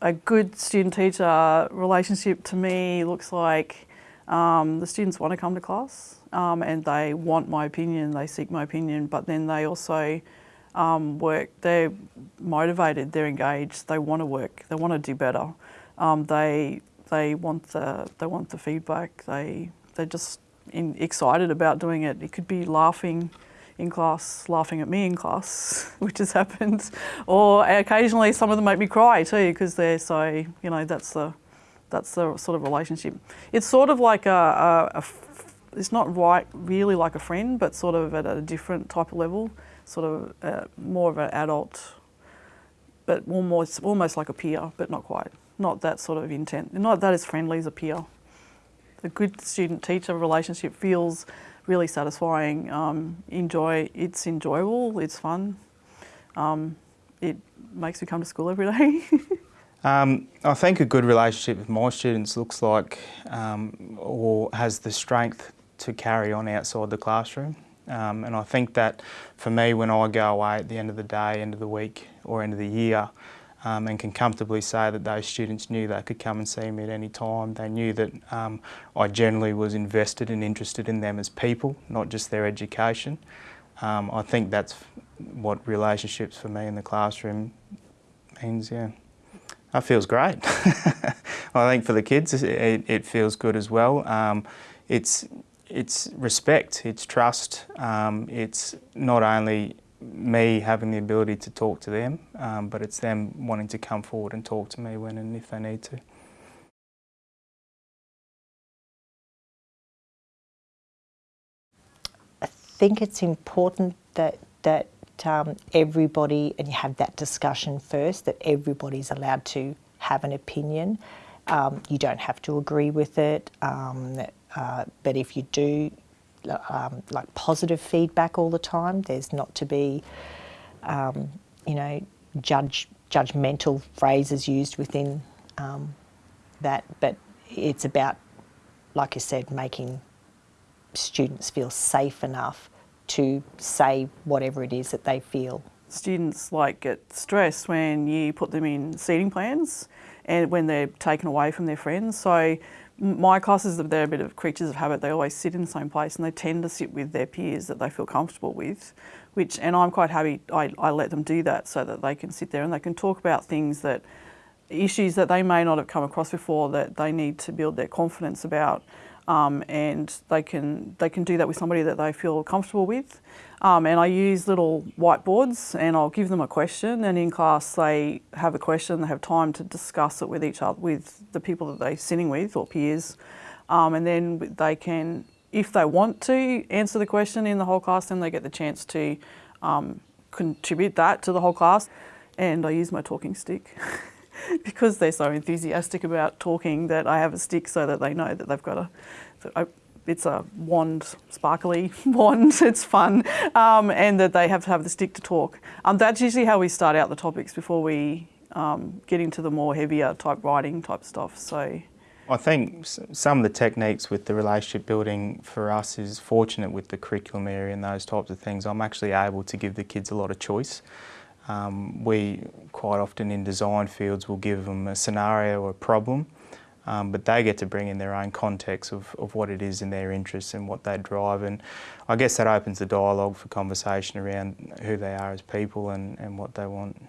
a good student-teacher relationship to me looks like um, the students want to come to class um, and they want my opinion, they seek my opinion, but then they also um, work, they're motivated, they're engaged, they want to work, they want to do better. Um, they, they, want the, they want the feedback, they, they're just in, excited about doing it. It could be laughing in class, laughing at me in class, which has happened. Or occasionally some of them make me cry too because they're so, you know, that's the, that's the sort of relationship. It's sort of like a, a, a it's not right really like a friend, but sort of at a different type of level, sort of uh, more of an adult, but almost, almost like a peer, but not quite. Not that sort of intent, not that as friendly as a peer. A good student-teacher relationship feels really satisfying. Um, enjoy, it's enjoyable, it's fun. Um, it makes me come to school every day. um, I think a good relationship with my students looks like um, or has the strength to carry on outside the classroom. Um, and I think that for me, when I go away at the end of the day, end of the week or end of the year, um, and can comfortably say that those students knew they could come and see me at any time. They knew that um, I generally was invested and interested in them as people, not just their education. Um, I think that's what relationships for me in the classroom means, yeah. That feels great. I think for the kids it, it feels good as well. Um, it's, it's respect, it's trust, um, it's not only me having the ability to talk to them, um, but it's them wanting to come forward and talk to me when and if they need to. I think it's important that that um, everybody, and you have that discussion first, that everybody's allowed to have an opinion. Um, you don't have to agree with it, um, uh, but if you do, um, like positive feedback all the time. There's not to be, um, you know, judge judgmental phrases used within um, that, but it's about, like you said, making students feel safe enough to say whatever it is that they feel. Students like get stressed when you put them in seating plans and when they're taken away from their friends. So my classes, they're a bit of creatures of habit. They always sit in the same place and they tend to sit with their peers that they feel comfortable with, which, and I'm quite happy, I, I let them do that so that they can sit there and they can talk about things that, issues that they may not have come across before that they need to build their confidence about. Um, and they can, they can do that with somebody that they feel comfortable with. Um, and I use little whiteboards and I'll give them a question and in class they have a question, they have time to discuss it with each other, with the people that they're sitting with or peers. Um, and then they can, if they want to answer the question in the whole class, then they get the chance to um, contribute that to the whole class. And I use my talking stick. because they're so enthusiastic about talking that I have a stick so that they know that they've got a, it's a wand, sparkly wand, it's fun, um, and that they have to have the stick to talk. Um, that's usually how we start out the topics before we um, get into the more heavier type writing type stuff. So. I think some of the techniques with the relationship building for us is fortunate with the curriculum area and those types of things. I'm actually able to give the kids a lot of choice. Um, we quite often in design fields will give them a scenario or a problem um, but they get to bring in their own context of, of what it is in their interests and what they drive and I guess that opens the dialogue for conversation around who they are as people and, and what they want.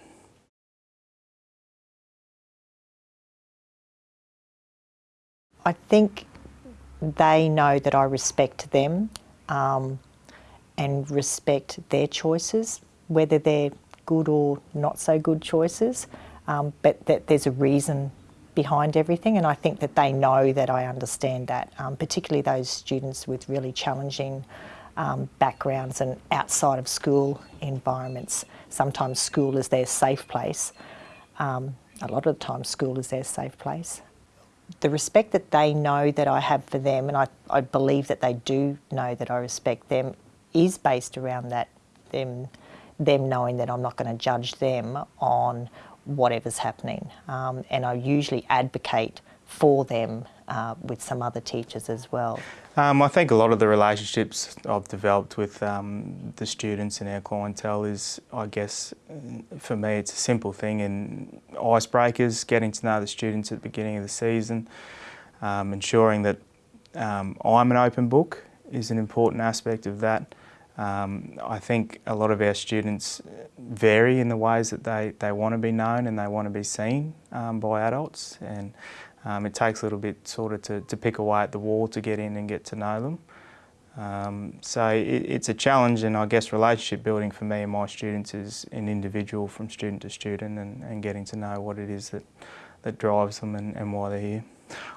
I think they know that I respect them um, and respect their choices, whether they're good or not so good choices, um, but that there's a reason behind everything and I think that they know that I understand that, um, particularly those students with really challenging um, backgrounds and outside of school environments. Sometimes school is their safe place. Um, a lot of the time school is their safe place. The respect that they know that I have for them, and I, I believe that they do know that I respect them, is based around that them, them knowing that I'm not going to judge them on whatever's happening. Um, and I usually advocate for them uh, with some other teachers as well? Um, I think a lot of the relationships I've developed with um, the students and our clientele is, I guess, for me, it's a simple thing in icebreakers, getting to know the students at the beginning of the season, um, ensuring that um, I'm an open book is an important aspect of that. Um, I think a lot of our students vary in the ways that they, they want to be known and they want to be seen um, by adults and um, it takes a little bit sort of to, to pick away at the wall to get in and get to know them. Um, so it, it's a challenge and I guess relationship building for me and my students is an individual from student to student and, and getting to know what it is that, that drives them and, and why they're here.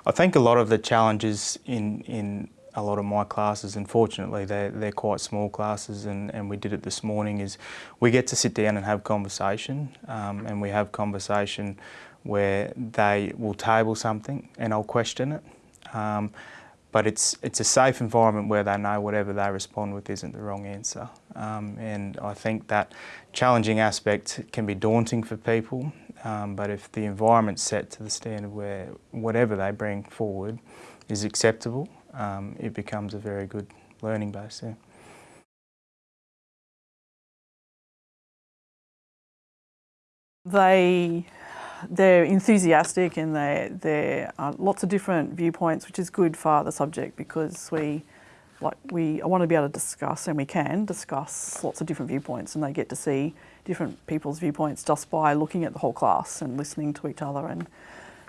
I think a lot of the challenges in, in a lot of my classes, unfortunately, they're, they're quite small classes and, and we did it this morning, is we get to sit down and have conversation um, and we have conversation where they will table something and I'll question it. Um, but it's, it's a safe environment where they know whatever they respond with isn't the wrong answer. Um, and I think that challenging aspect can be daunting for people, um, but if the environment's set to the standard where whatever they bring forward is acceptable, um, it becomes a very good learning base. Yeah. They they're enthusiastic and they there are lots of different viewpoints, which is good for the subject because we like we want to be able to discuss and we can discuss lots of different viewpoints and they get to see different people's viewpoints just by looking at the whole class and listening to each other and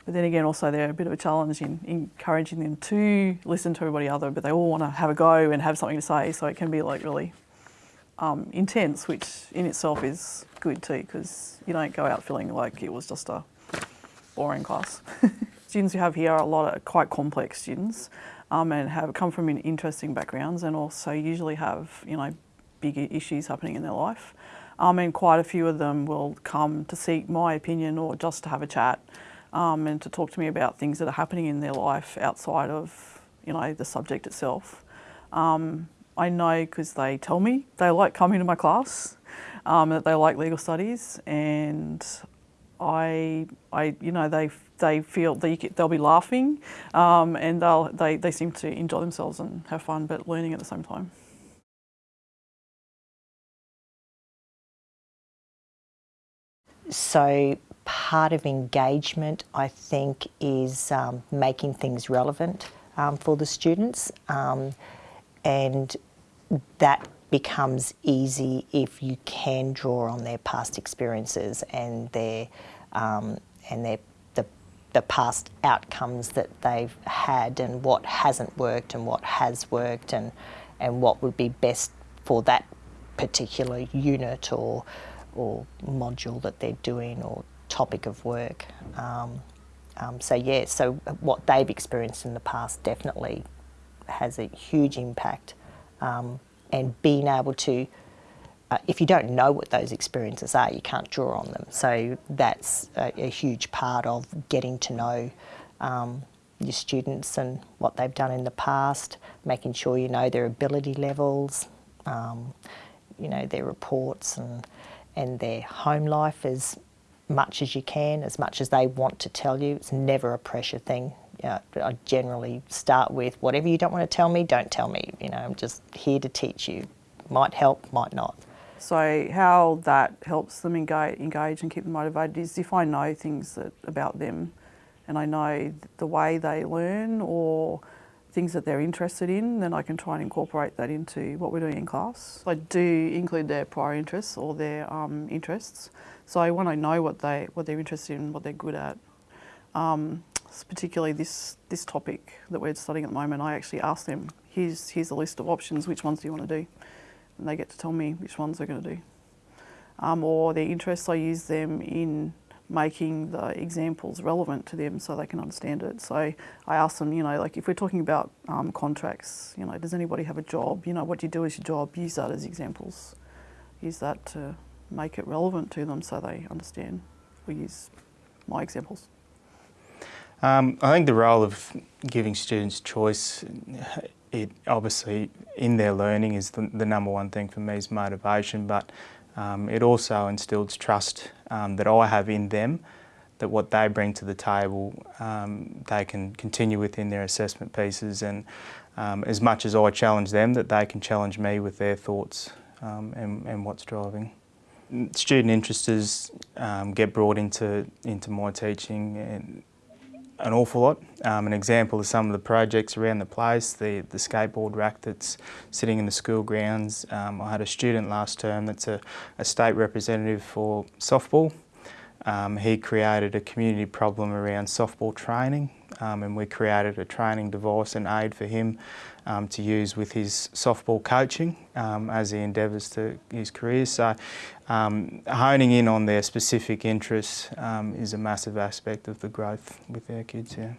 but then again also they're a bit of a challenge in encouraging them to listen to everybody other but they all want to have a go and have something to say so it can be like really um, intense which in itself is good too because you don't go out feeling like it was just a boring class. students you have here are a lot of quite complex students um, and have come from interesting backgrounds and also usually have you know big issues happening in their life. Um, and quite a few of them will come to seek my opinion or just to have a chat um, and to talk to me about things that are happening in their life outside of you know the subject itself. Um, I know because they tell me they like coming to my class, um, that they like legal studies, and I, I, you know, they they feel they they'll be laughing, um, and they'll they they seem to enjoy themselves and have fun, but learning at the same time. So part of engagement, I think, is um, making things relevant um, for the students. Um, and that becomes easy if you can draw on their past experiences and their um, and their the, the past outcomes that they've had and what hasn't worked and what has worked and and what would be best for that particular unit or or module that they're doing or topic of work. Um, um, so yeah, so what they've experienced in the past definitely has a huge impact um, and being able to, uh, if you don't know what those experiences are, you can't draw on them. So that's a, a huge part of getting to know um, your students and what they've done in the past, making sure you know their ability levels, um, you know, their reports and, and their home life as much as you can, as much as they want to tell you. It's never a pressure thing. Uh, I generally start with whatever you don't want to tell me, don't tell me. You know, I'm just here to teach you. Might help, might not. So how that helps them engage, engage and keep them motivated is if I know things that, about them and I know the way they learn or things that they're interested in, then I can try and incorporate that into what we're doing in class. I do include their prior interests or their um, interests. So I when I know what, they, what they're interested in, what they're good at, um, particularly this, this topic that we're studying at the moment, I actually ask them, here's, here's a list of options, which ones do you want to do? And they get to tell me which ones they're going to do. Um, or their interests, I use them in making the examples relevant to them so they can understand it. So I ask them, you know, like if we're talking about um, contracts, you know, does anybody have a job? You know, what do you do as your job, use that as examples. Use that to make it relevant to them so they understand. We use my examples. Um, I think the role of giving students choice, it obviously in their learning is the, the number one thing for me is motivation, but um, it also instills trust um, that I have in them that what they bring to the table, um, they can continue within their assessment pieces, and um, as much as I challenge them, that they can challenge me with their thoughts um, and, and what's driving. Student interesters um, get brought into into my teaching and an awful lot. Um, an example of some of the projects around the place, the, the skateboard rack that's sitting in the school grounds. Um, I had a student last term that's a, a state representative for softball. Um, he created a community problem around softball training um, and we created a training device and aid for him um, to use with his softball coaching um, as he endeavours to his career. So um, honing in on their specific interests um, is a massive aspect of the growth with our kids, yeah.